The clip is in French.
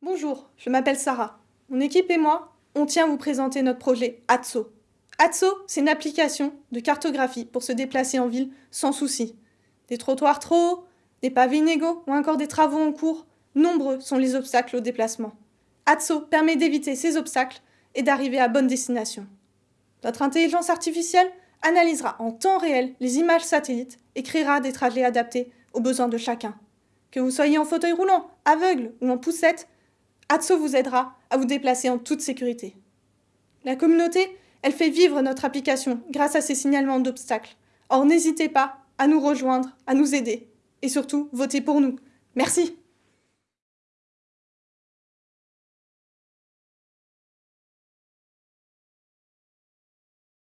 Bonjour, je m'appelle Sarah. Mon équipe et moi, on tient à vous présenter notre projet ATSO. ATSO, c'est une application de cartographie pour se déplacer en ville sans souci. Des trottoirs trop hauts, des pavés inégaux ou encore des travaux en cours, nombreux sont les obstacles au déplacement. ATSO permet d'éviter ces obstacles et d'arriver à bonne destination. Notre intelligence artificielle analysera en temps réel les images satellites et créera des trajets adaptés aux besoins de chacun. Que vous soyez en fauteuil roulant, aveugle ou en poussette, ATSO vous aidera à vous déplacer en toute sécurité. La communauté, elle fait vivre notre application grâce à ces signalements d'obstacles. Or, n'hésitez pas à nous rejoindre, à nous aider et surtout, votez pour nous. Merci